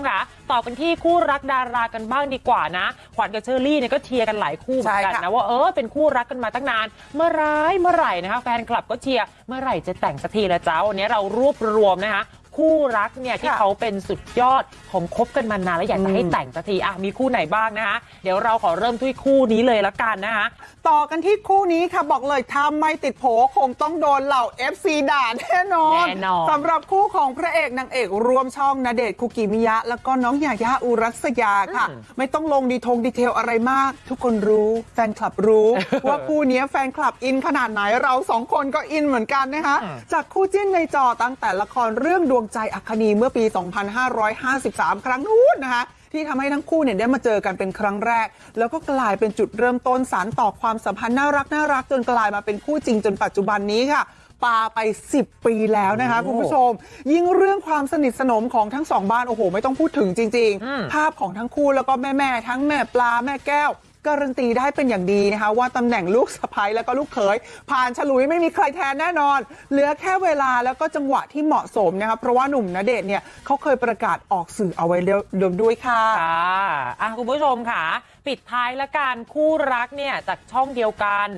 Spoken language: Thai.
มค่ะต่อกันที่คู่รักดารากันบ้างดีกว่านะ ขวัญกับเชอรี่เนี่ยก็เชียร์กันหลายคู่เหมือนกันใช่ค่ะนะว่าเออเป็นคู่รักกันมาตั้งนาน เมื่อไรเมื่อไหร่นะคะแฟนคลับก็เชียร์เมื่อไหร่จะแต่งสักทีละจ้าวันนี้เรารวบรวมนะคะ คู่รักเนี่ยที่เขาเป็นสุดยอดของคบกันมานานแล้วอยากจะให้แต่งสักทีอะมีคู่ไหนบ้างนะคะเดี๋ยวเราขอเริ่มที่คู่นี้เลยละกันนะคะต่อกันที่คู่นี้ค่ะบอกเลยถ้าไม่ติดโผคงต้องโดนเหล่า FC ด่าแน่นอนแน่นอนสำหรับคู่ของพระเอกนางเอกรวมช่องนาเดชน์คุกิมิยะ แล้วก็น้องยายาอุรัสยาค่ะอืมไม่ต้องลงดีทงดีเทลอะไรมาก ทุกคนรู้แฟนคลับรู้ ว่าคู่นี้แฟนคลับอินขนาดไหนเราสองคนก็อินเหมือนกันนะคะอืมจากคู่จิ้นในจอตั้งแต่ละครเรื่องดวงใจอัคนีเมื่อปี 2553 ครั้งนู้นนะคะที่ทำให้ทั้งคู่เนี่ยได้มาเจอกันเป็นครั้งแรก แล้วก็กลายเป็นจุดเริ่มต้นสารต่อความสัมพันธ์น่ารักน่ารักจนกลายมาเป็นคู่จริงจนปัจจุบันนี้ค่ะปาไป 10 ปีแล้วนะคะโอ้คุณผู้ชม ยิ่งเรื่องความสนิทสนมของทั้งสองบ้านโอ้โห ไม่ต้องพูดถึงจริงอืมๆภาพของทั้งคู่แล้วก็แม่ๆทั้งแม่ปลาแม่แก้ว การันตีได้เป็นอย่างดีนะคะว่าตำแหน่งลูกสะพ้ายแล้วก็ลูกเขยผ่านฉลุยไม่มีใครแทนแน่นอน เหลือแค่เวลาแล้วก็จังหวะที่เหมาะสมนะคะเพราะว่าหนุ่มณเดชน์เนี่ยเขาเคยประกาศออกสื่อเอาไว้เดิมด้วยค่ะค่ะอะคุณผู้ชมค่ะ ปิดท้ายละกันคู่รักเนี่ยจากช่องเดียวกัน